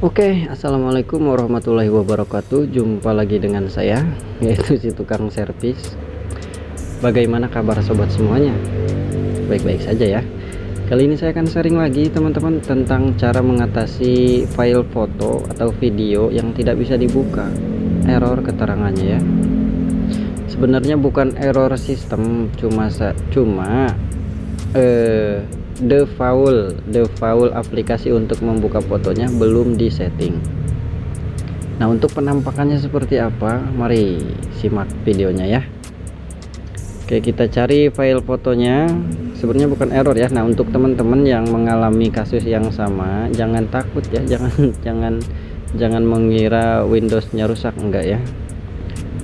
Oke, assalamualaikum warahmatullahi wabarakatuh. Jumpa lagi dengan saya, yaitu si tukang servis. Bagaimana kabar sobat semuanya? Baik-baik saja ya. Kali ini saya akan sharing lagi teman-teman tentang cara mengatasi file foto atau video yang tidak bisa dibuka. Error keterangannya ya. Sebenarnya bukan error sistem, cuma cuma eh default default aplikasi untuk membuka fotonya belum disetting. Nah untuk penampakannya seperti apa? Mari simak videonya ya. Oke kita cari file fotonya. Sebenarnya bukan error ya. Nah untuk teman-teman yang mengalami kasus yang sama jangan takut ya. Jangan jangan jangan mengira Windowsnya rusak. Enggak ya.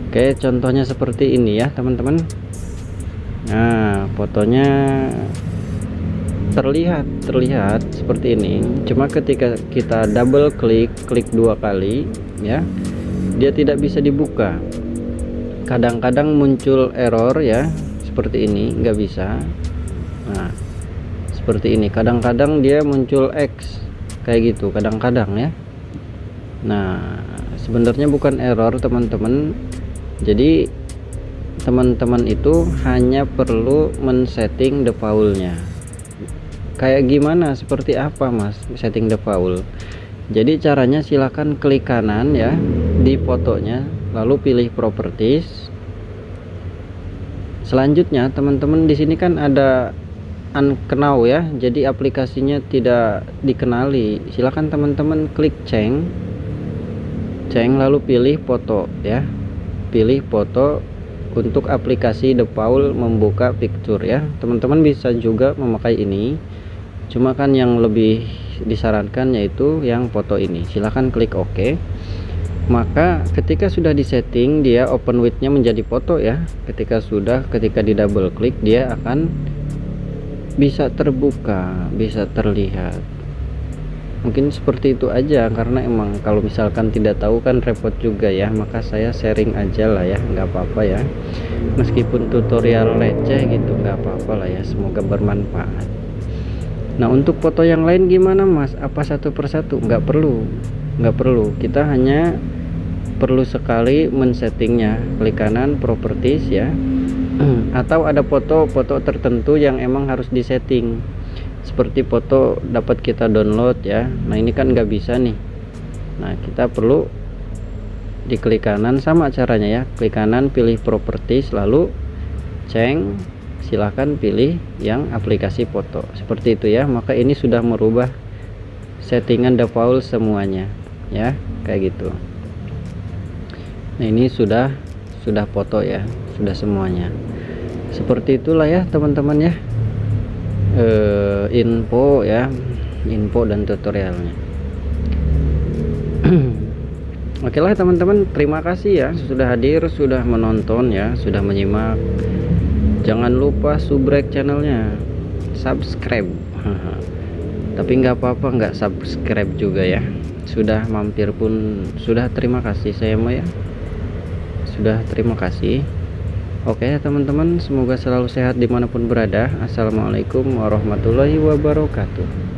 Oke contohnya seperti ini ya teman-teman. Nah fotonya terlihat terlihat seperti ini. Cuma ketika kita double klik klik dua kali ya dia tidak bisa dibuka. Kadang-kadang muncul error ya seperti ini nggak bisa. Nah seperti ini. Kadang-kadang dia muncul X kayak gitu kadang-kadang ya. Nah sebenarnya bukan error teman-teman. Jadi teman-teman itu hanya perlu men-setting defaultnya kayak gimana? Seperti apa mas setting default jadi caranya silahkan klik kanan ya di fotonya lalu pilih properties. Selanjutnya teman-teman di sini kan ada unknown ya jadi aplikasinya tidak dikenali. Silahkan teman-teman klik ceng. Ceng lalu pilih foto ya. Pilih foto untuk aplikasi default membuka picture ya. Teman-teman bisa juga memakai ini cuma kan yang lebih disarankan yaitu yang foto ini. Silahkan klik OK. Maka ketika sudah disetting dia open widthnya menjadi foto ya. Ketika sudah ketika di double klik dia akan bisa terbuka bisa terlihat. Mungkin seperti itu aja karena emang kalau misalkan tidak tahu kan repot juga ya. Maka saya sharing aja lah ya nggak apa-apa ya. Meskipun tutorial receh gitu nggak apa-apa lah ya. Semoga bermanfaat Nah untuk foto yang lain gimana mas? Apa satu persatu? Nggak perlu. Nggak perlu. Kita hanya perlu sekali men-settingnya. Klik kanan properties ya. Atau ada foto-foto tertentu yang emang harus disetting. Seperti foto dapat kita download ya. Nah ini kan nggak bisa nih. Nah kita perlu diklik kanan sama caranya ya. Klik kanan pilih properties lalu ceng silahkan pilih yang aplikasi foto. Seperti itu ya. Maka ini sudah merubah settingan default semuanya ya. Kayak gitu. Nah ini sudah sudah foto ya. Sudah semuanya. Seperti itulah ya teman-teman ya. E, info ya. Info dan tutorialnya. Oke lah teman-teman. Terima kasih ya sudah hadir sudah menonton ya sudah menyimak jangan lupa subrek channelnya. Subscribe. Tapi nggak apa-apa nggak subscribe juga ya. Sudah mampir pun sudah terima kasih saya mau ya. Sudah terima kasih. Oke teman-teman semoga selalu sehat di mana pun berada. Assalamualaikum warahmatullahi wabarakatuh